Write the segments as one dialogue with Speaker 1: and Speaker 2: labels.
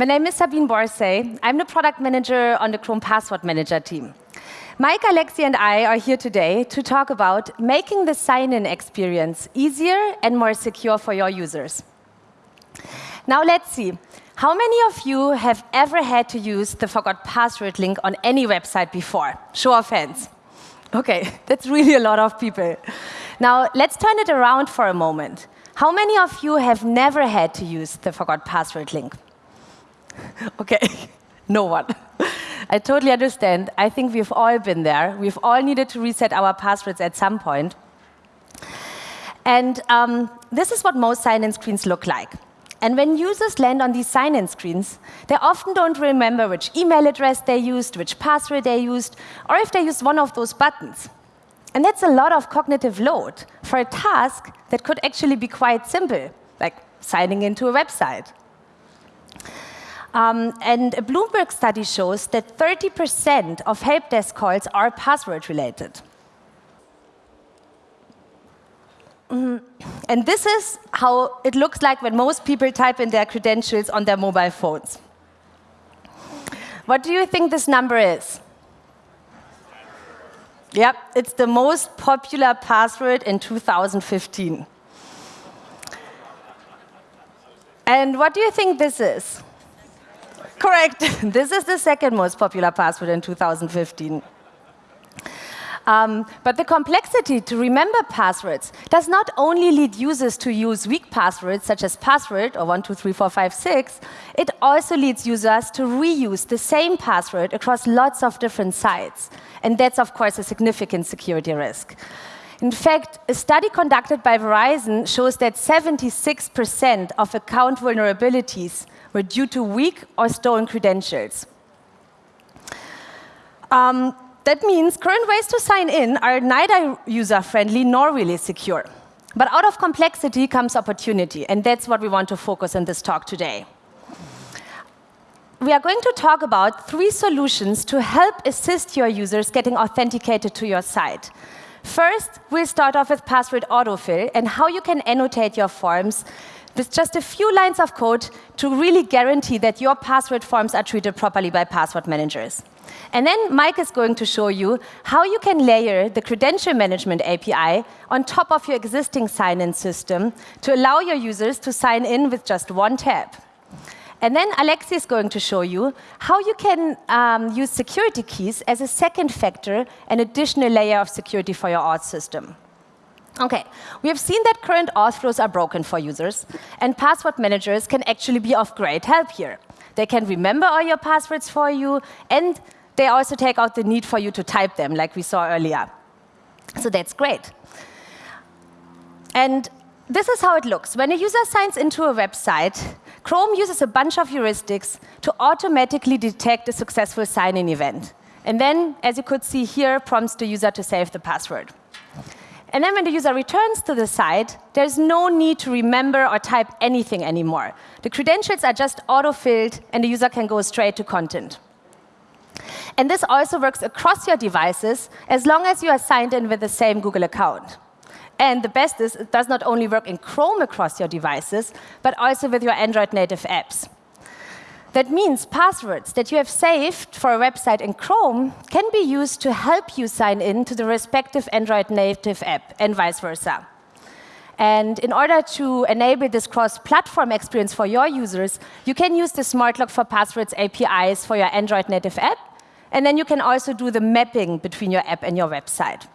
Speaker 1: My name is Sabine Borsay. I'm the product manager on the Chrome Password Manager team. Mike, Alexi, and I are here today to talk about making the sign-in experience easier and more secure for your users. Now let's see. How many of you have ever had to use the forgot password link on any website before? Show of hands. OK, that's really a lot of people. Now, let's turn it around for a moment. How many of you have never had to use the forgot password link? OK, no one. I totally understand. I think we've all been there. We've all needed to reset our passwords at some point. And um, this is what most sign-in screens look like. And when users land on these sign-in screens, they often don't remember which email address they used, which password they used, or if they used one of those buttons. And that's a lot of cognitive load for a task that could actually be quite simple, like signing into a website. Um, and a Bloomberg study shows that 30% of help desk calls are password related. Mm, and this is how it looks like when most people type in their credentials on their mobile phones. What do you think this number is? Yep, it's the most popular password in 2015. And what do you think this is? Correct. this is the second most popular password in 2015. Um, but the complexity to remember passwords does not only lead users to use weak passwords, such as password or 123456, it also leads users to reuse the same password across lots of different sites. And that's, of course, a significant security risk. In fact, a study conducted by Verizon shows that 76% of account vulnerabilities were due to weak or stolen credentials. Um, that means current ways to sign in are neither user-friendly nor really secure. But out of complexity comes opportunity, and that's what we want to focus on this talk today. We are going to talk about three solutions to help assist your users getting authenticated to your site. First, we'll start off with password autofill and how you can annotate your forms with just a few lines of code to really guarantee that your password forms are treated properly by password managers. And then Mike is going to show you how you can layer the credential management API on top of your existing sign-in system to allow your users to sign in with just one tap. And then Alexi is going to show you how you can um, use security keys as a second factor, an additional layer of security for your auth system. OK, we have seen that current auth flows are broken for users, and password managers can actually be of great help here. They can remember all your passwords for you, and they also take out the need for you to type them, like we saw earlier. So that's great. And this is how it looks. When a user signs into a website, Chrome uses a bunch of heuristics to automatically detect a successful sign-in event. And then, as you could see here, prompts the user to save the password. And then when the user returns to the site, there's no need to remember or type anything anymore. The credentials are just auto-filled, and the user can go straight to content. And this also works across your devices as long as you are signed in with the same Google account. And the best is it does not only work in Chrome across your devices, but also with your Android native apps. That means passwords that you have saved for a website in Chrome can be used to help you sign in to the respective Android native app, and vice versa. And in order to enable this cross-platform experience for your users, you can use the Smart Lock for Passwords APIs for your Android native app, and then you can also do the mapping between your app and your website.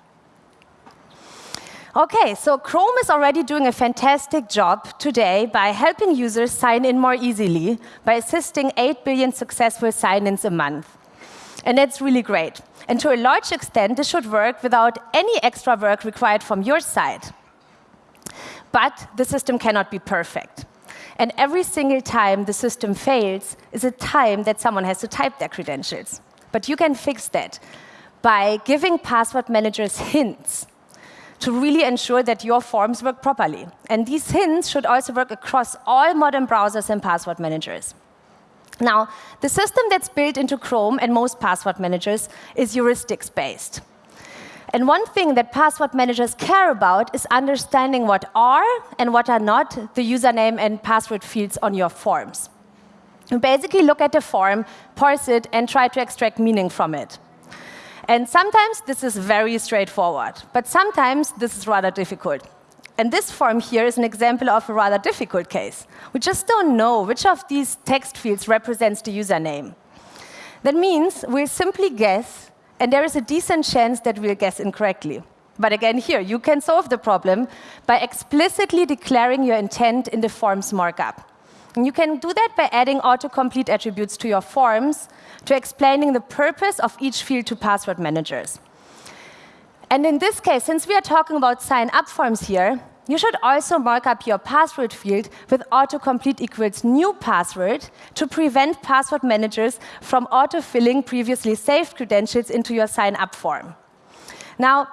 Speaker 1: OK, so Chrome is already doing a fantastic job today by helping users sign in more easily by assisting 8 billion successful sign-ins a month. And that's really great. And to a large extent, this should work without any extra work required from your side. But the system cannot be perfect. And every single time the system fails is a time that someone has to type their credentials. But you can fix that by giving password managers hints to really ensure that your forms work properly. And these hints should also work across all modern browsers and password managers. Now, the system that's built into Chrome and most password managers is heuristics-based. And one thing that password managers care about is understanding what are and what are not the username and password fields on your forms. You basically look at the form, parse it, and try to extract meaning from it. And sometimes this is very straightforward, but sometimes this is rather difficult. And this form here is an example of a rather difficult case. We just don't know which of these text fields represents the username. That means we'll simply guess, and there is a decent chance that we'll guess incorrectly. But again, here, you can solve the problem by explicitly declaring your intent in the form's markup. And you can do that by adding autocomplete attributes to your forms to explaining the purpose of each field to password managers. And in this case, since we are talking about sign-up forms here, you should also mark up your password field with autocomplete equals new password to prevent password managers from autofilling previously saved credentials into your sign-up form. Now,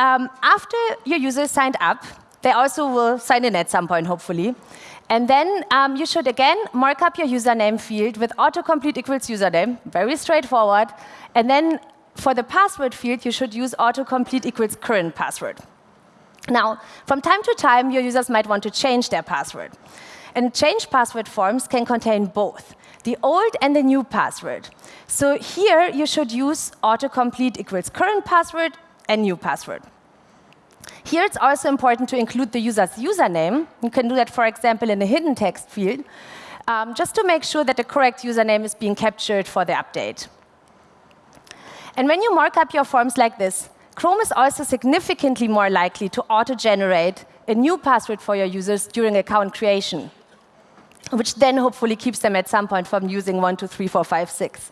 Speaker 1: um, after your users signed up, they also will sign in at some point, hopefully. And then um, you should, again, mark up your username field with autocomplete equals username, very straightforward. And then for the password field, you should use autocomplete equals current password. Now, from time to time, your users might want to change their password. And change password forms can contain both, the old and the new password. So here, you should use autocomplete equals current password and new password. Here, it's also important to include the user's username. You can do that, for example, in a hidden text field, um, just to make sure that the correct username is being captured for the update. And when you mark up your forms like this, Chrome is also significantly more likely to auto-generate a new password for your users during account creation, which then hopefully keeps them at some point from using 1, 2, 3, 4, 5, 6.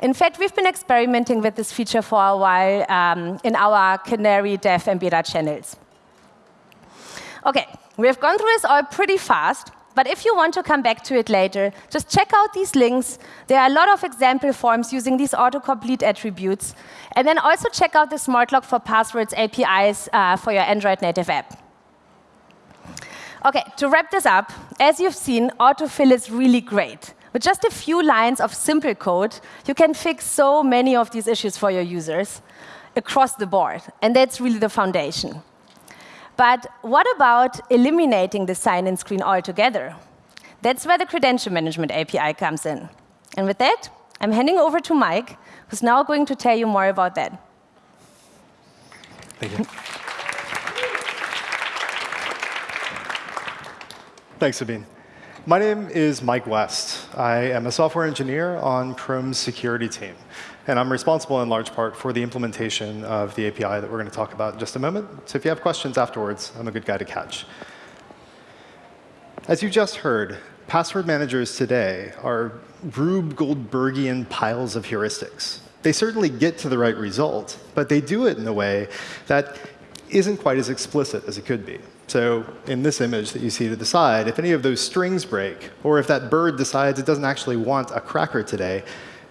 Speaker 1: In fact, we've been experimenting with this feature for a while um, in our Canary Dev and Beta channels. OK, we've gone through this all pretty fast. But if you want to come back to it later, just check out these links. There are a lot of example forms using these autocomplete attributes. And then also check out the SmartLock for Passwords APIs uh, for your Android native app. OK, to wrap this up, as you've seen, autofill is really great. With just a few lines of simple code, you can fix so many of these issues for your users across the board. And that's really the foundation. But what about eliminating the sign-in screen altogether? That's where the Credential Management API comes in. And with that, I'm handing over to Mike, who's now going to tell you more about that.
Speaker 2: Thank you. Thanks, Sabine. My name is Mike West. I am a software engineer on Chrome's security team. And I'm responsible in large part for the implementation of the API that we're going to talk about in just a moment. So if you have questions afterwards, I'm a good guy to catch. As you just heard, password managers today are Rube Goldbergian piles of heuristics. They certainly get to the right result, but they do it in a way that isn't quite as explicit as it could be. So in this image that you see to the side, if any of those strings break, or if that bird decides it doesn't actually want a cracker today,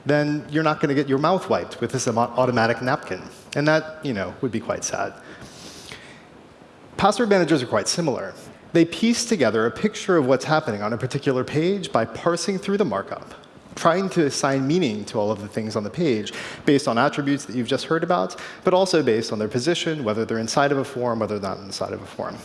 Speaker 2: then you're not going to get your mouth wiped with this automatic napkin. And that, you know, would be quite sad. Password managers are quite similar. They piece together a picture of what's happening on a particular page by parsing through the markup, trying to assign meaning to all of the things on the page based on attributes that you've just heard about, but also based on their position, whether they're inside of a form, whether they're not inside of a form.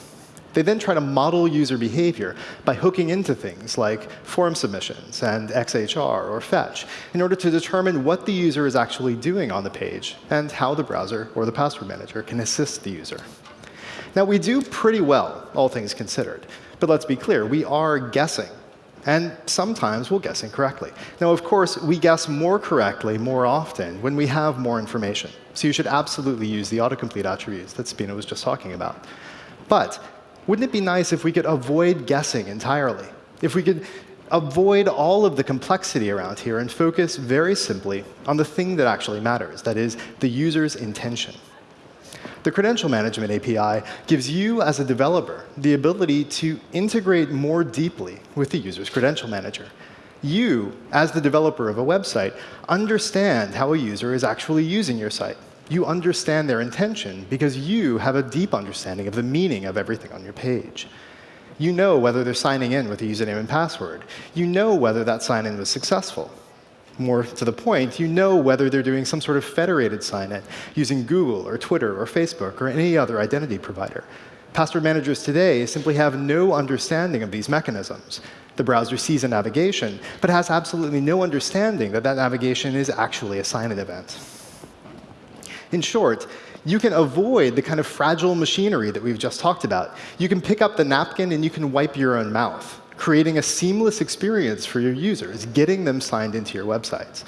Speaker 2: They then try to model user behavior by hooking into things like form submissions and XHR or fetch in order to determine what the user is actually doing on the page and how the browser or the password manager can assist the user. Now, we do pretty well, all things considered. But let's be clear, we are guessing. And sometimes we'll guess incorrectly. Now, of course, we guess more correctly more often when we have more information. So you should absolutely use the autocomplete attributes that Sabine was just talking about. But wouldn't it be nice if we could avoid guessing entirely? If we could avoid all of the complexity around here and focus very simply on the thing that actually matters, that is, the user's intention. The Credential Management API gives you, as a developer, the ability to integrate more deeply with the user's credential manager. You, as the developer of a website, understand how a user is actually using your site you understand their intention because you have a deep understanding of the meaning of everything on your page. You know whether they're signing in with a username and password. You know whether that sign-in was successful. More to the point, you know whether they're doing some sort of federated sign-in using Google or Twitter or Facebook or any other identity provider. Password managers today simply have no understanding of these mechanisms. The browser sees a navigation, but has absolutely no understanding that that navigation is actually a sign-in event. In short, you can avoid the kind of fragile machinery that we've just talked about. You can pick up the napkin and you can wipe your own mouth, creating a seamless experience for your users, getting them signed into your websites.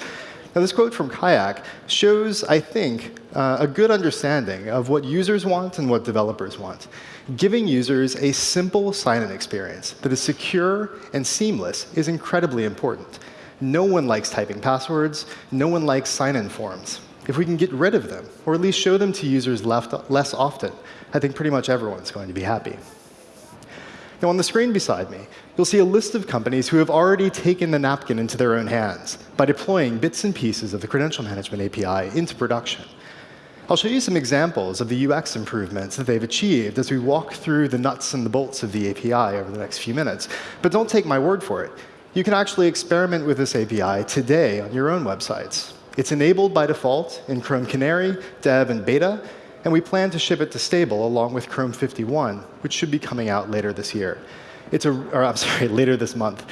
Speaker 2: Now, this quote from Kayak shows, I think, uh, a good understanding of what users want and what developers want. Giving users a simple sign-in experience that is secure and seamless is incredibly important. No one likes typing passwords. No one likes sign-in forms. If we can get rid of them, or at least show them to users left, less often, I think pretty much everyone's going to be happy. Now, on the screen beside me, you'll see a list of companies who have already taken the napkin into their own hands by deploying bits and pieces of the Credential Management API into production. I'll show you some examples of the UX improvements that they've achieved as we walk through the nuts and the bolts of the API over the next few minutes. But don't take my word for it. You can actually experiment with this API today on your own websites. It's enabled by default in Chrome Canary, Dev, and Beta, and we plan to ship it to stable along with Chrome 51, which should be coming out later this year. It's a, or I'm sorry, later this month.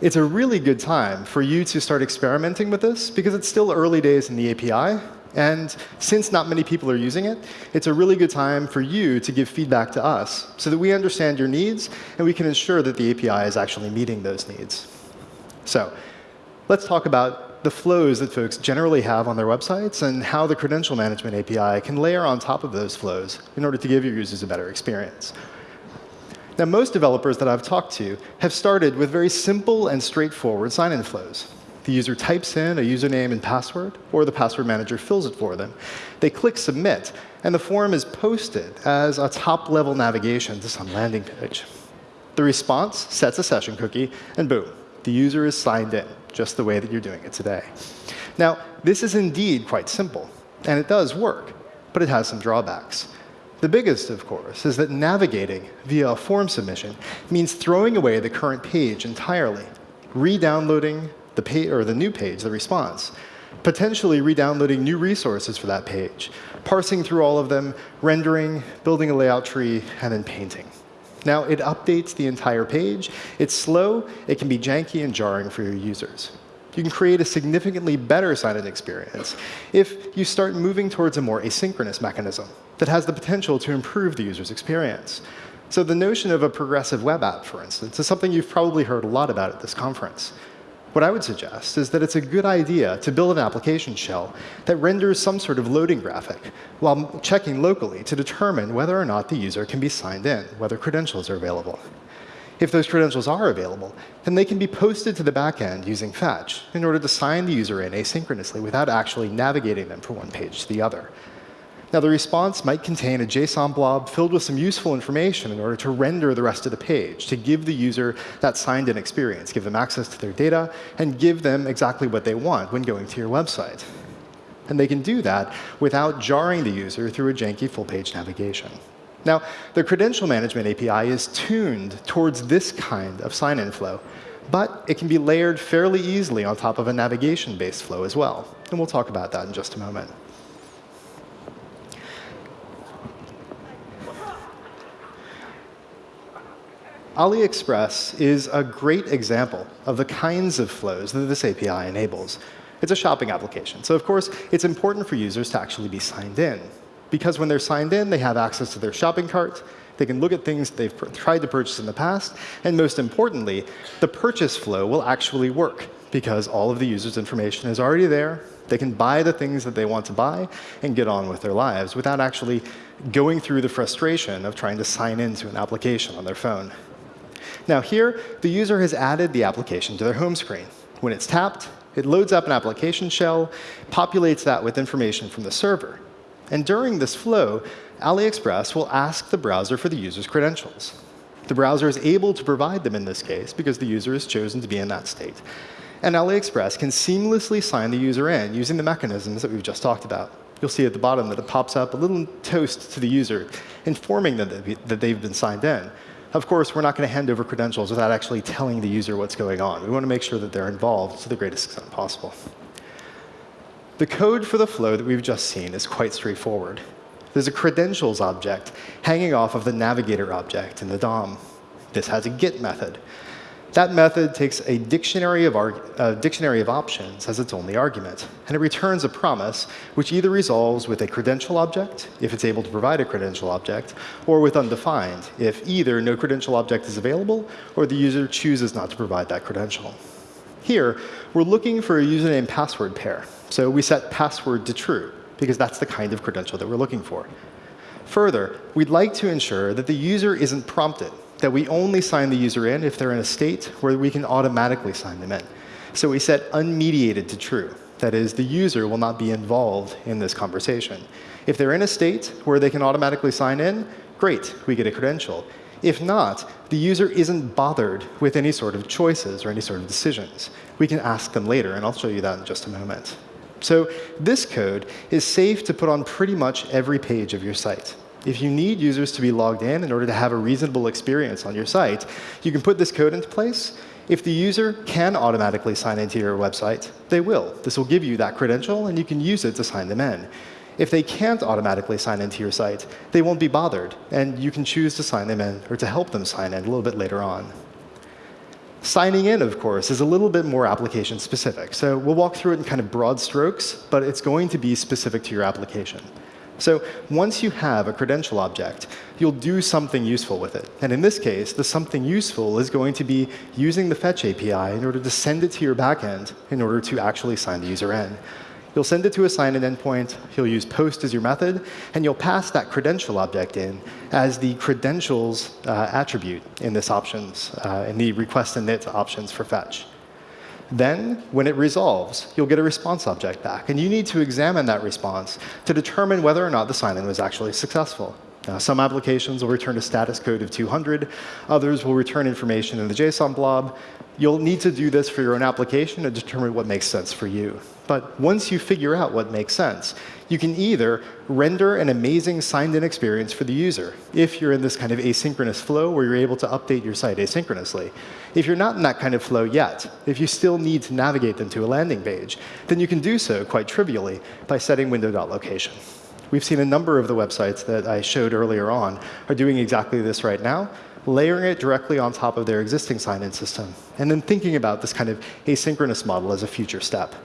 Speaker 2: It's a really good time for you to start experimenting with this because it's still early days in the API. And since not many people are using it, it's a really good time for you to give feedback to us so that we understand your needs and we can ensure that the API is actually meeting those needs. So let's talk about the flows that folks generally have on their websites and how the credential management API can layer on top of those flows in order to give your users a better experience. Now, most developers that I've talked to have started with very simple and straightforward sign-in flows. The user types in a username and password, or the password manager fills it for them. They click Submit, and the form is posted as a top-level navigation to some landing page. The response sets a session cookie, and boom, the user is signed in just the way that you're doing it today. Now, this is indeed quite simple, and it does work, but it has some drawbacks. The biggest, of course, is that navigating via a form submission means throwing away the current page entirely, re-downloading the, the new page, the response, potentially re-downloading new resources for that page, parsing through all of them, rendering, building a layout tree, and then painting. Now, it updates the entire page. It's slow. It can be janky and jarring for your users. You can create a significantly better sign-in experience if you start moving towards a more asynchronous mechanism that has the potential to improve the user's experience. So the notion of a progressive web app, for instance, is something you've probably heard a lot about at this conference. What I would suggest is that it's a good idea to build an application shell that renders some sort of loading graphic while checking locally to determine whether or not the user can be signed in, whether credentials are available. If those credentials are available, then they can be posted to the backend using Fetch in order to sign the user in asynchronously without actually navigating them from one page to the other. Now, the response might contain a JSON blob filled with some useful information in order to render the rest of the page, to give the user that signed-in experience, give them access to their data, and give them exactly what they want when going to your website. And they can do that without jarring the user through a janky full-page navigation. Now, the credential management API is tuned towards this kind of sign-in flow, but it can be layered fairly easily on top of a navigation-based flow as well. And we'll talk about that in just a moment. AliExpress is a great example of the kinds of flows that this API enables. It's a shopping application, so of course, it's important for users to actually be signed in. Because when they're signed in, they have access to their shopping cart, they can look at things they've tried to purchase in the past, and most importantly, the purchase flow will actually work because all of the user's information is already there. They can buy the things that they want to buy and get on with their lives without actually going through the frustration of trying to sign into an application on their phone. Now here, the user has added the application to their home screen. When it's tapped, it loads up an application shell, populates that with information from the server. And during this flow, AliExpress will ask the browser for the user's credentials. The browser is able to provide them in this case because the user has chosen to be in that state. And AliExpress can seamlessly sign the user in using the mechanisms that we've just talked about. You'll see at the bottom that it pops up a little toast to the user, informing them that they've been signed in. Of course, we're not going to hand over credentials without actually telling the user what's going on. We want to make sure that they're involved to the greatest extent possible. The code for the flow that we've just seen is quite straightforward. there's a credentials object hanging off of the navigator object in the DOM. This has a get method. That method takes a dictionary of, dictionary of options as its only argument, and it returns a promise which either resolves with a credential object, if it's able to provide a credential object, or with undefined, if either no credential object is available or the user chooses not to provide that credential. Here, we're looking for a username password pair, so we set password to true, because that's the kind of credential that we're looking for. Further, we'd like to ensure that the user isn't prompted that we only sign the user in if they're in a state where we can automatically sign them in. So we set unmediated to true. That is, the user will not be involved in this conversation. If they're in a state where they can automatically sign in, great, we get a credential. If not, the user isn't bothered with any sort of choices or any sort of decisions. We can ask them later, and I'll show you that in just a moment. So this code is safe to put on pretty much every page of your site. If you need users to be logged in in order to have a reasonable experience on your site, you can put this code into place. If the user can automatically sign into your website, they will. This will give you that credential, and you can use it to sign them in. If they can't automatically sign into your site, they won't be bothered, and you can choose to sign them in or to help them sign in a little bit later on. Signing in, of course, is a little bit more application specific. So we'll walk through it in kind of broad strokes, but it's going to be specific to your application. So once you have a credential object, you'll do something useful with it. And in this case, the something useful is going to be using the fetch API in order to send it to your backend in order to actually sign the user in. You'll send it to a sign-in endpoint, you'll use post as your method, and you'll pass that credential object in as the credentials uh, attribute in this options, uh, in the request init options for fetch. Then, when it resolves, you'll get a response object back. And you need to examine that response to determine whether or not the sign-in was actually successful. Now, some applications will return a status code of 200. Others will return information in the JSON blob. You'll need to do this for your own application to determine what makes sense for you. But once you figure out what makes sense, you can either render an amazing signed-in experience for the user, if you're in this kind of asynchronous flow where you're able to update your site asynchronously. If you're not in that kind of flow yet, if you still need to navigate them to a landing page, then you can do so quite trivially by setting window.location. We've seen a number of the websites that I showed earlier on are doing exactly this right now, layering it directly on top of their existing sign-in system, and then thinking about this kind of asynchronous model as a future step.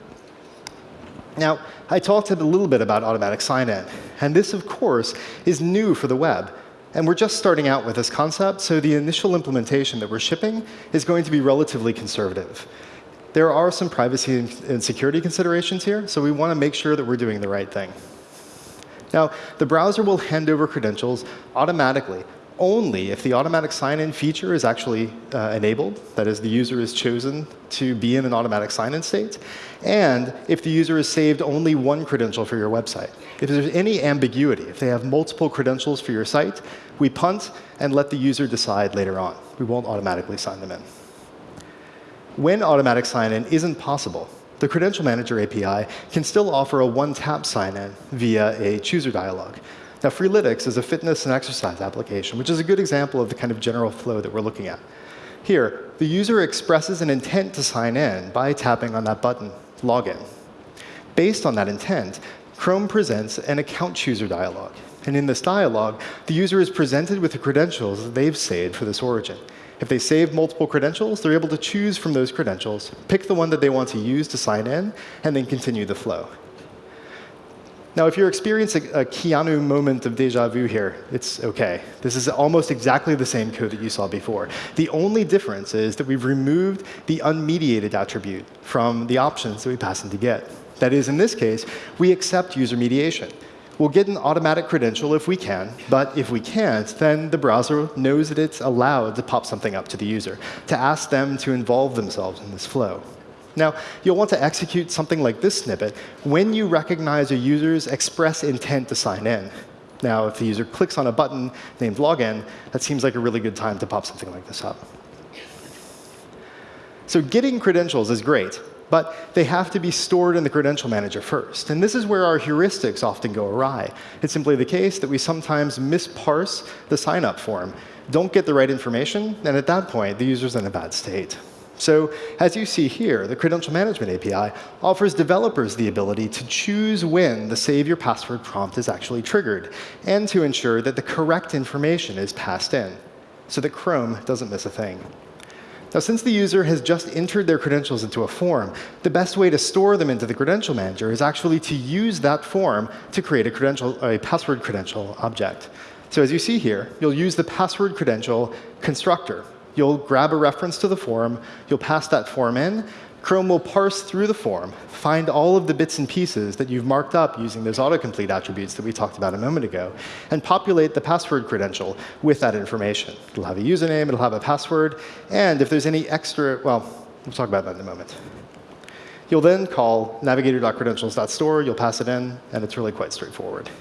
Speaker 2: Now, I talked a little bit about automatic sign-in. And this, of course, is new for the web. And we're just starting out with this concept, so the initial implementation that we're shipping is going to be relatively conservative. There are some privacy and security considerations here, so we want to make sure that we're doing the right thing. Now, the browser will hand over credentials automatically only if the automatic sign-in feature is actually uh, enabled, that is, the user is chosen to be in an automatic sign-in state, and if the user has saved only one credential for your website. If there's any ambiguity, if they have multiple credentials for your site, we punt and let the user decide later on. We won't automatically sign them in. When automatic sign-in isn't possible, the Credential Manager API can still offer a one-tap sign-in via a chooser dialog. Now, Freeletics is a fitness and exercise application, which is a good example of the kind of general flow that we're looking at. Here, the user expresses an intent to sign in by tapping on that button, Login. Based on that intent, Chrome presents an account chooser dialog. And in this dialog, the user is presented with the credentials that they've saved for this origin. If they save multiple credentials, they're able to choose from those credentials, pick the one that they want to use to sign in, and then continue the flow. Now, if you're experiencing a Keanu moment of deja vu here, it's OK. This is almost exactly the same code that you saw before. The only difference is that we've removed the unmediated attribute from the options that we pass into get. That is, in this case, we accept user mediation. We'll get an automatic credential if we can, but if we can't, then the browser knows that it's allowed to pop something up to the user, to ask them to involve themselves in this flow. Now, you'll want to execute something like this snippet when you recognize a user's express intent to sign in. Now, if the user clicks on a button named login, that seems like a really good time to pop something like this up. So getting credentials is great, but they have to be stored in the credential manager first. And this is where our heuristics often go awry. It's simply the case that we sometimes misparse the sign-up form, don't get the right information, and at that point, the user's in a bad state. So as you see here, the Credential Management API offers developers the ability to choose when the Save Your Password prompt is actually triggered, and to ensure that the correct information is passed in, so that Chrome doesn't miss a thing. Now, since the user has just entered their credentials into a form, the best way to store them into the Credential Manager is actually to use that form to create a, credential, a password credential object. So as you see here, you'll use the password credential constructor. You'll grab a reference to the form, you'll pass that form in, Chrome will parse through the form, find all of the bits and pieces that you've marked up using those autocomplete attributes that we talked about a moment ago, and populate the password credential with that information. It'll have a username, it'll have a password, and if there's any extra, well, we'll talk about that in a moment. You'll then call navigator.credentials.store, you'll pass it in, and it's really quite straightforward.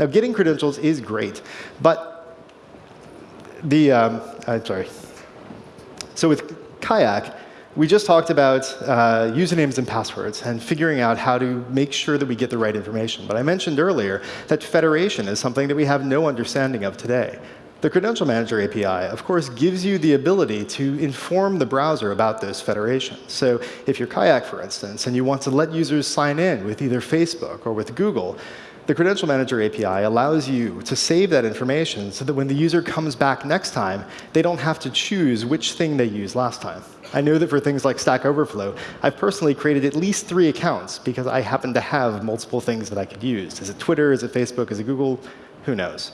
Speaker 2: Now, getting credentials is great, but the, um, sorry. So with Kayak, we just talked about uh, usernames and passwords and figuring out how to make sure that we get the right information. But I mentioned earlier that federation is something that we have no understanding of today. The Credential Manager API, of course, gives you the ability to inform the browser about those federations. So if you're Kayak, for instance, and you want to let users sign in with either Facebook or with Google, the Credential Manager API allows you to save that information so that when the user comes back next time, they don't have to choose which thing they used last time. I know that for things like Stack Overflow, I've personally created at least three accounts because I happen to have multiple things that I could use. Is it Twitter? Is it Facebook? Is it Google? Who knows?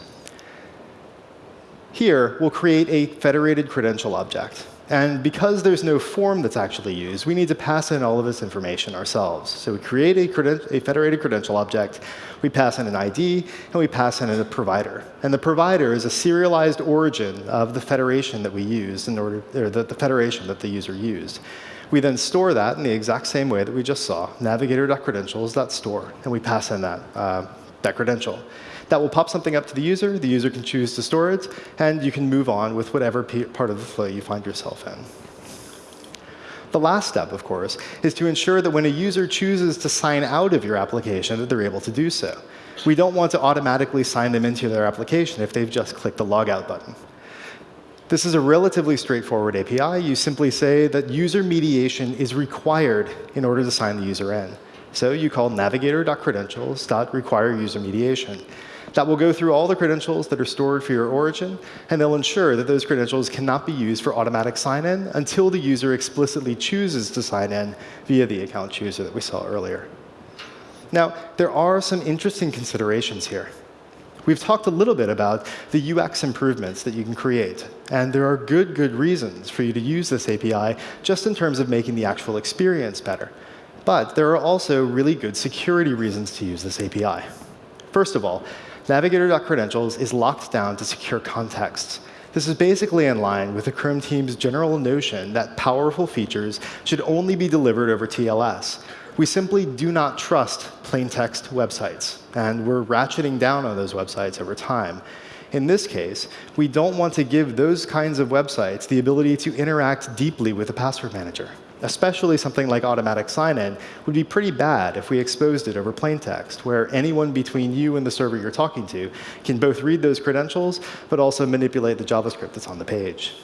Speaker 2: Here, we'll create a federated credential object. And because there's no form that's actually used, we need to pass in all of this information ourselves. So we create a, a, federated credential object, we pass in an ID, and we pass in a provider. And the provider is a serialized origin of the federation that we use in order, or the, the federation that the user used. We then store that in the exact same way that we just saw, navigator.credentials.store, and we pass in that, uh, that credential. That will pop something up to the user. The user can choose to store it, and you can move on with whatever part of the flow you find yourself in. The last step, of course, is to ensure that when a user chooses to sign out of your application, that they're able to do so. We don't want to automatically sign them into their application if they've just clicked the logout button. This is a relatively straightforward API. You simply say that user mediation is required in order to sign the user in. So you call navigator.credentials.require user mediation. That will go through all the credentials that are stored for your origin, and they'll ensure that those credentials cannot be used for automatic sign-in until the user explicitly chooses to sign in via the account chooser that we saw earlier. Now, there are some interesting considerations here. We've talked a little bit about the UX improvements that you can create. And there are good, good reasons for you to use this API just in terms of making the actual experience better. But there are also really good security reasons to use this API. First of all, Navigator.credentials is locked down to secure contexts. This is basically in line with the Chrome team's general notion that powerful features should only be delivered over TLS. We simply do not trust plain text websites, and we're ratcheting down on those websites over time. In this case, we don't want to give those kinds of websites the ability to interact deeply with the password manager especially something like automatic sign-in, would be pretty bad if we exposed it over plain text, where anyone between you and the server you're talking to can both read those credentials, but also manipulate the JavaScript that's on the page.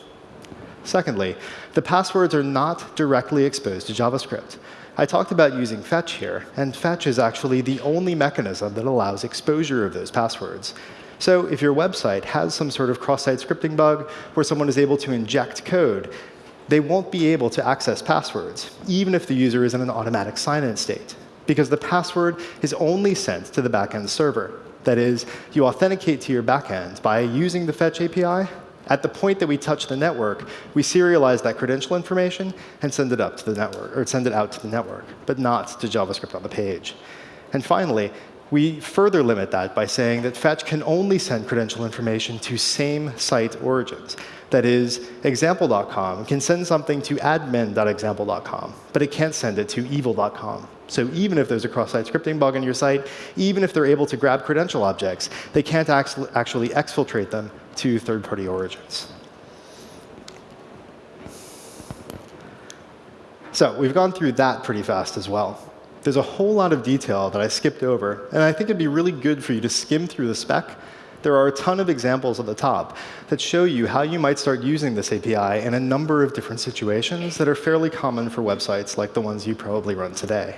Speaker 2: Secondly, the passwords are not directly exposed to JavaScript. I talked about using fetch here, and fetch is actually the only mechanism that allows exposure of those passwords. So if your website has some sort of cross-site scripting bug where someone is able to inject code, they won't be able to access passwords, even if the user is in an automatic sign-in state, because the password is only sent to the backend server. That is, you authenticate to your backend by using the Fetch API. At the point that we touch the network, we serialize that credential information and send it up to the network, or send it out to the network, but not to JavaScript on the page. And finally, we further limit that by saying that Fetch can only send credential information to same site origins. That is, example.com can send something to admin.example.com, but it can't send it to evil.com. So even if there's a cross-site scripting bug on your site, even if they're able to grab credential objects, they can't actually exfiltrate them to third-party origins. So we've gone through that pretty fast as well. There's a whole lot of detail that I skipped over, and I think it'd be really good for you to skim through the spec There are a ton of examples at the top that show you how you might start using this API in a number of different situations that are fairly common for websites like the ones you probably run today.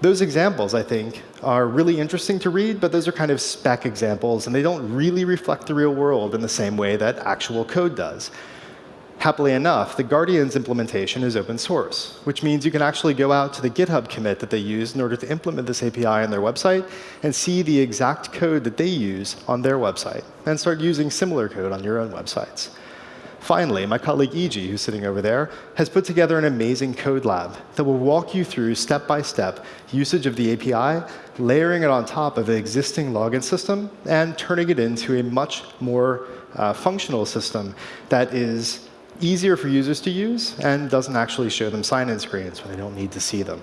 Speaker 2: Those examples, I think, are really interesting to read, but those are kind of spec examples, and they don't really reflect the real world in the same way that actual code does. Happily enough, the Guardians implementation is open source, which means you can actually go out to the GitHub commit that they use in order to implement this API on their website and see the exact code that they use on their website and start using similar code on your own websites. Finally, my colleague Eiji, who's sitting over there, has put together an amazing code lab that will walk you through step-by-step -step usage of the API, layering it on top of an existing login system, and turning it into a much more uh, functional system that is easier for users to use and doesn't actually show them sign-in screens when they don't need to see them.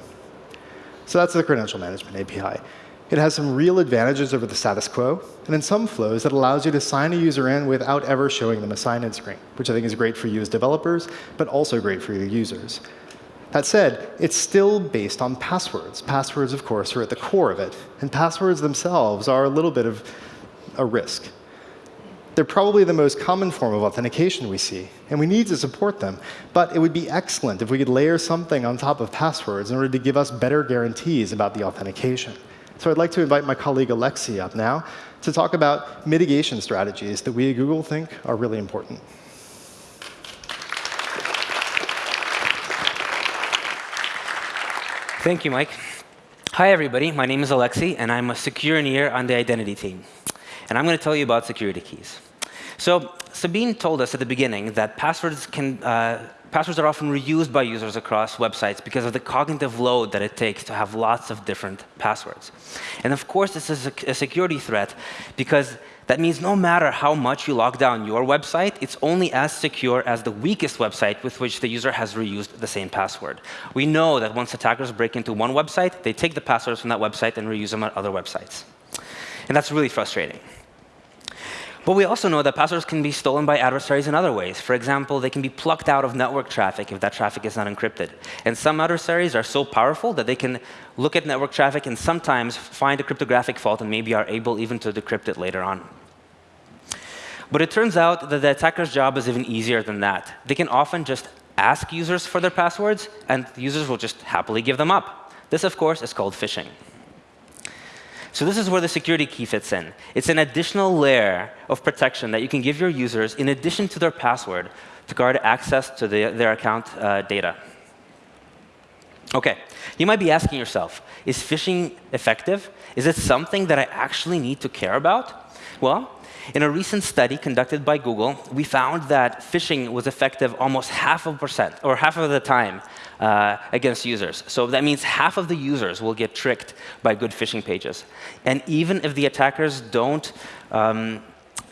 Speaker 2: So that's the credential management API. It has some real advantages over the status quo. And in some flows, it allows you to sign a user in without ever showing them a sign-in screen, which I think is great for you as developers, but also great for your users. That said, it's still based on passwords. Passwords, of course, are at the core of it. And passwords themselves are a little bit of a risk. They're probably the most common form of authentication we see, and we need to support them. But it would be excellent if we could layer something on top of passwords in order to give us better guarantees about the authentication. So I'd like to invite my colleague Alexi up now to talk about mitigation strategies that we at Google think are really important.
Speaker 3: Thank you, Mike. Hi, everybody. My name is Alexi, and I'm a secure engineer on the identity team. And I'm going to tell you about security keys. So Sabine told us at the beginning that passwords can uh, passwords are often reused by users across websites because of the cognitive load that it takes to have lots of different passwords. And of course, this is a, a security threat because that means no matter how much you lock down your website, it's only as secure as the weakest website with which the user has reused the same password. We know that once attackers break into one website, they take the passwords from that website and reuse them on other websites. And that's really frustrating. But we also know that passwords can be stolen by adversaries in other ways. For example, they can be plucked out of network traffic if that traffic is not encrypted. And some adversaries are so powerful that they can look at network traffic and sometimes find a cryptographic fault and maybe are able even to decrypt it later on. But it turns out that the attacker's job is even easier than that. They can often just ask users for their passwords, and users will just happily give them up. This, of course, is called phishing. So this is where the security key fits in. It's an additional layer of protection that you can give your users in addition to their password to guard access to the, their account uh, data. OK, you might be asking yourself, is phishing effective? Is it something that I actually need to care about? Well, in a recent study conducted by Google, we found that phishing was effective almost half of percent, or half of the time, uh, against users. So that means half of the users will get tricked by good phishing pages. And even if the attackers don't um,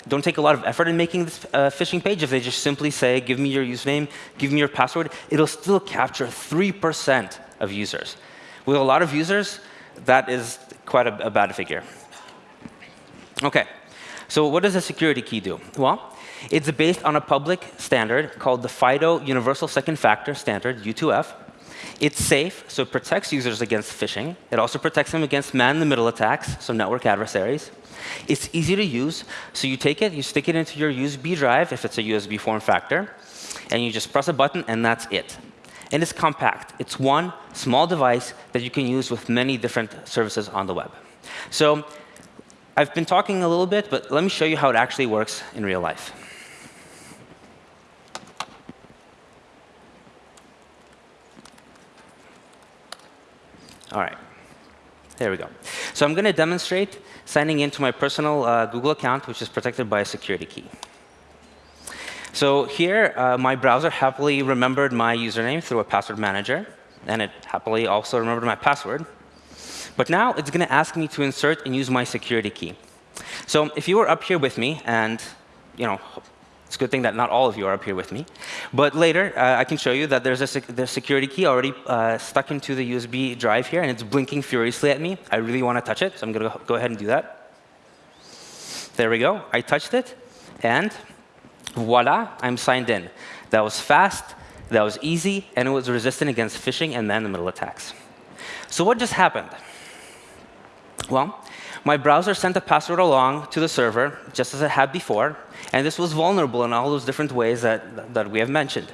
Speaker 3: don't take a lot of effort in making this uh, phishing page. If they just simply say, give me your username, give me your password, it'll still capture 3% of users. With a lot of users, that is quite a, a bad figure. OK, so what does a security key do? Well, it's based on a public standard called the FIDO Universal Second Factor Standard, U2F. It's safe, so it protects users against phishing. It also protects them against man-in-the-middle attacks, so network adversaries. It's easy to use, so you take it, you stick it into your USB drive, if it's a USB form factor, and you just press a button, and that's it. And it's compact. It's one small device that you can use with many different services on the web. So I've been talking a little bit, but let me show you how it actually works in real life. All right. There we go. So I'm going to demonstrate signing into my personal uh, Google account, which is protected by a security key. So here, uh, my browser happily remembered my username through a password manager, and it happily also remembered my password. But now it's going to ask me to insert and use my security key. So if you were up here with me, and you know, it's a good thing that not all of you are up here with me. But later, uh, I can show you that there's a sec security key already uh, stuck into the USB drive here, and it's blinking furiously at me. I really want to touch it, so I'm going to go ahead and do that. There we go. I touched it, and voila, I'm signed in. That was fast, that was easy, and it was resistant against phishing and man-in-the-middle attacks. So what just happened? Well, My browser sent a password along to the server, just as it had before, and this was vulnerable in all those different ways that, that we have mentioned.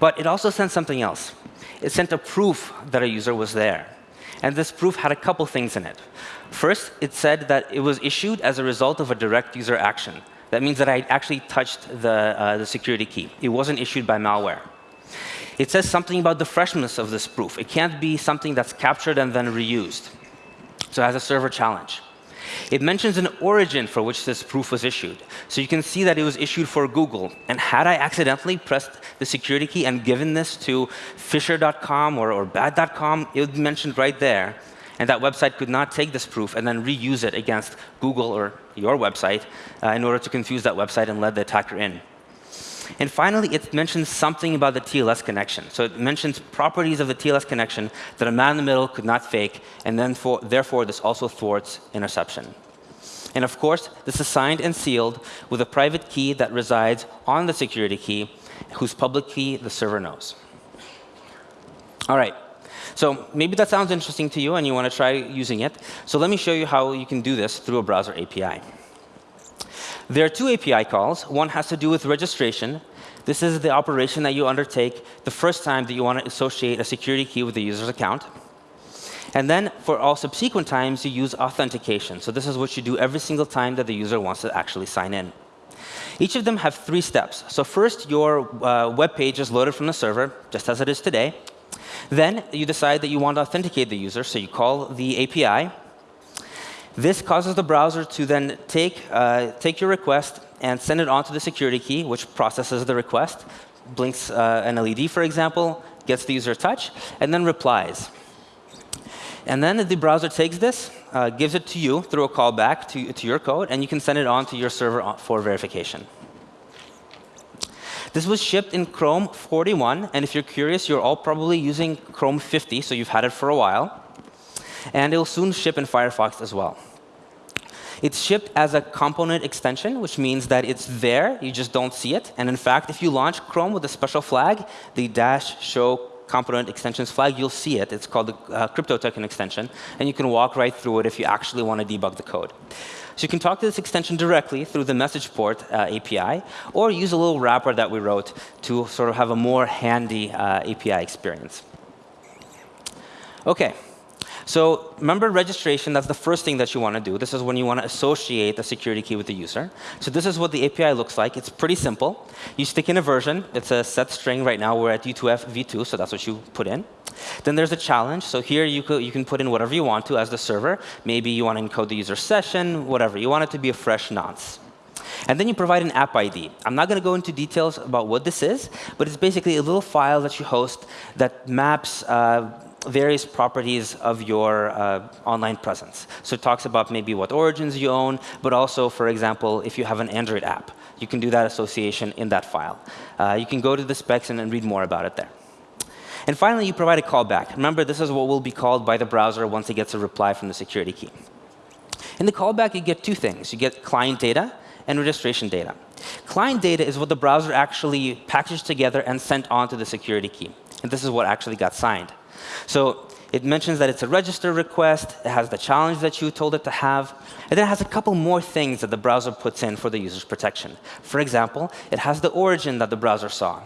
Speaker 3: But it also sent something else. It sent a proof that a user was there. And this proof had a couple things in it. First, it said that it was issued as a result of a direct user action. That means that I actually touched the, uh, the security key. It wasn't issued by malware. It says something about the freshness of this proof. It can't be something that's captured and then reused. So it has a server challenge. It mentions an origin for which this proof was issued. So you can see that it was issued for Google. And had I accidentally pressed the security key and given this to Phisher.com or, or Bad.com, it would be mentioned right there. And that website could not take this proof and then reuse it against Google or your website uh, in order to confuse that website and let the attacker in. And finally, it mentions something about the TLS connection. So it mentions properties of the TLS connection that a man in the middle could not fake, and then for, therefore this also thwarts interception. And of course, this is signed and sealed with a private key that resides on the security key, whose public key the server knows. All right. So maybe that sounds interesting to you and you want to try using it. So let me show you how you can do this through a browser API. There are two API calls. One has to do with registration. This is the operation that you undertake the first time that you want to associate a security key with the user's account. And then for all subsequent times, you use authentication. So this is what you do every single time that the user wants to actually sign in. Each of them have three steps. So first, your uh, web page is loaded from the server, just as it is today. Then you decide that you want to authenticate the user, so you call the API. This causes the browser to then take, uh, take your request and send it on to the security key, which processes the request, blinks uh, an LED, for example, gets the user touch, and then replies. And then the browser takes this, uh, gives it to you through a callback to, to your code, and you can send it on to your server for verification. This was shipped in Chrome 41, and if you're curious, you're all probably using Chrome 50, so you've had it for a while. And it will soon ship in Firefox as well. It's shipped as a component extension, which means that it's there, you just don't see it. And in fact, if you launch Chrome with a special flag, the dash show component extensions flag, you'll see it. It's called the uh, crypto token extension. And you can walk right through it if you actually want to debug the code. So you can talk to this extension directly through the message port uh, API, or use a little wrapper that we wrote to sort of have a more handy uh, API experience. OK, so member registration, that's the first thing that you want to do. This is when you want to associate the security key with the user. So this is what the API looks like. It's pretty simple. You stick in a version. It's a set string. Right now, we're at U2F v2, so that's what you put in. Then there's a challenge. So here you, you can put in whatever you want to as the server. Maybe you want to encode the user session, whatever. You want it to be a fresh nonce. And then you provide an app ID. I'm not going to go into details about what this is, but it's basically a little file that you host that maps uh, various properties of your uh, online presence. So it talks about maybe what origins you own, but also, for example, if you have an Android app, you can do that association in that file. Uh, you can go to the specs and, and read more about it there. And finally, you provide a callback. Remember, this is what will be called by the browser once it gets a reply from the security key. In the callback, you get two things. You get client data and registration data. Client data is what the browser actually packaged together and sent on to the security key. And this is what actually got signed. So it mentions that it's a register request. It has the challenge that you told it to have. And then it has a couple more things that the browser puts in for the user's protection. For example, it has the origin that the browser saw.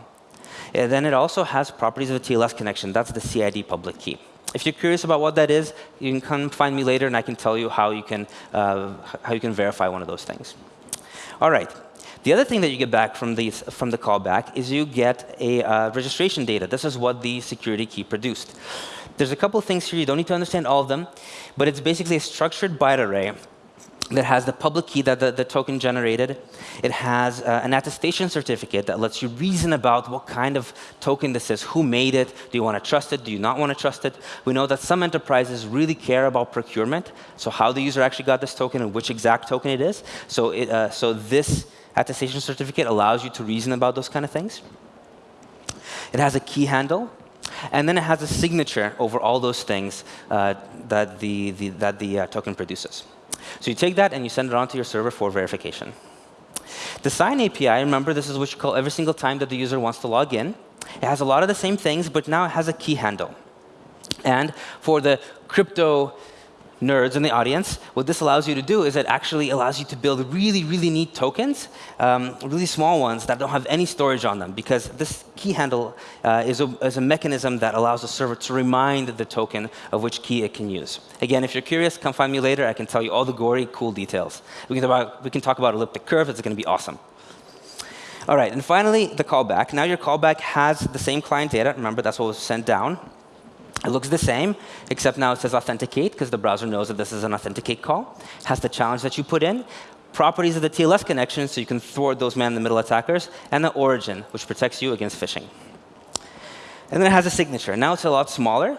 Speaker 3: And then it also has properties of the TLS connection. That's the CID public key. If you're curious about what that is, you can come find me later, and I can tell you how you can, uh, how you can verify one of those things. All right. The other thing that you get back from, these, from the callback is you get a uh, registration data. This is what the security key produced. There's a couple of things here. You don't need to understand all of them. But it's basically a structured byte array that has the public key that the, the token generated. It has uh, an attestation certificate that lets you reason about what kind of token this is, who made it, do you want to trust it, do you not want to trust it. We know that some enterprises really care about procurement, so how the user actually got this token and which exact token it is. So, it, uh, so this attestation certificate allows you to reason about those kind of things. It has a key handle, and then it has a signature over all those things uh, that the, the, that the uh, token produces. So you take that and you send it on to your server for verification. The sign API, remember, this is what you call every single time that the user wants to log in. It has a lot of the same things, but now it has a key handle. And for the crypto nerds in the audience, what this allows you to do is it actually allows you to build really, really neat tokens, um, really small ones that don't have any storage on them, because this key handle uh, is, a, is, a, mechanism that allows the server to remind the token of which key it can use. Again, if you're curious, come find me later. I can tell you all the gory, cool details. We can, about, we can talk about elliptic curve. It's going to be awesome. All right, and finally, the callback. Now your callback has the same client data. Remember, that's what was sent down. It looks the same, except now it says authenticate, because the browser knows that this is an authenticate call. It has the challenge that you put in, properties of the TLS connection, so you can thwart those man-in-the-middle attackers, and the origin, which protects you against phishing. And then it has a signature. Now it's a lot smaller,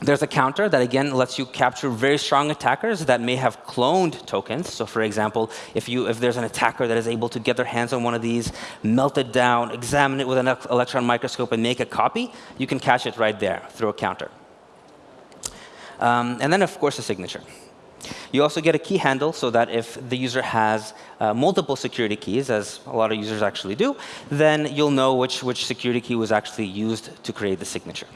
Speaker 3: there's a counter that, again, lets you capture very strong attackers that may have cloned tokens. So for example, if, you, if there's an attacker that is able to get their hands on one of these, melt it down, examine it with an electron microscope, and make a copy, you can catch it right there through a counter. Um, and then, of course, a signature. You also get a key handle so that if the user has uh, multiple security keys, as a lot of users actually do, then you'll know which, which security key was actually used to create the signature.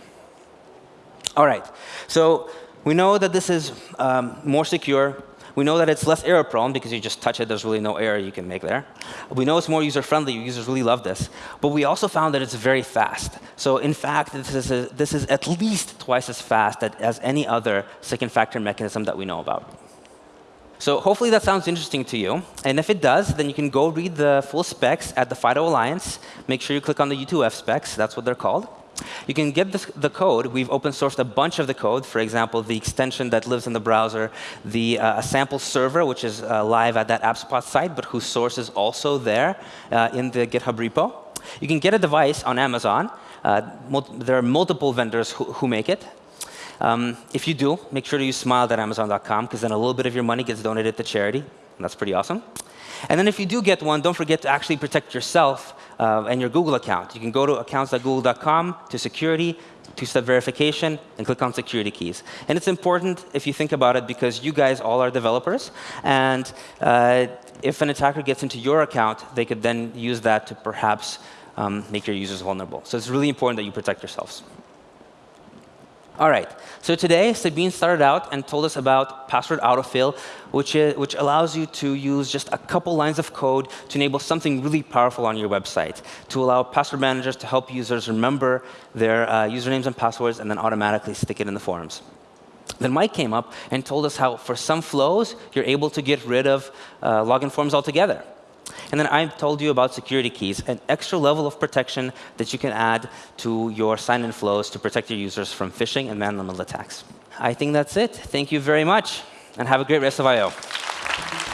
Speaker 3: All right. So we know that this is um, more secure. We know that it's less error prone because you just touch it, there's really no error you can make there. We know it's more user friendly, users really love this. But we also found that it's very fast. So in fact, this is, a, this is at least twice as fast as any other second factor mechanism that we know about. So hopefully that sounds interesting to you. And if it does, then you can go read the full specs at the FIDO Alliance. Make sure you click on the U2F specs. That's what they're called. You can get the code. We've open sourced a bunch of the code. For example, the extension that lives in the browser, the uh, sample server, which is uh, live at that AppSpot site, but whose source is also there uh, in the GitHub repo. You can get a device on Amazon. Uh, there are multiple vendors who, who make it. Um, if you do, make sure to use smile.amazon.com, because then a little bit of your money gets donated to charity. And that's pretty awesome. And then if you do get one, don't forget to actually protect yourself uh, and your Google account. You can go to accounts.google.com to security, two-step verification, and click on security keys. And it's important if you think about it because you guys all are developers. And uh, if an attacker gets into your account, they could then use that to perhaps um, make your users vulnerable. So it's really important that you protect yourselves. All right. So today, Sabine started out and told us about password autofill, which, is, which allows you to use just a couple lines of code to enable something really powerful on your website, to allow password managers to help users remember their uh, usernames and passwords and then automatically stick it in the forums. Then Mike came up and told us how, for some flows, you're able to get rid of uh, login forms altogether. And then I told you about security keys, an extra level of protection that you can add to your sign-in flows to protect your users from phishing and man-in-the-middle attacks. I think that's it. Thank you very much, and have a great rest of I.O.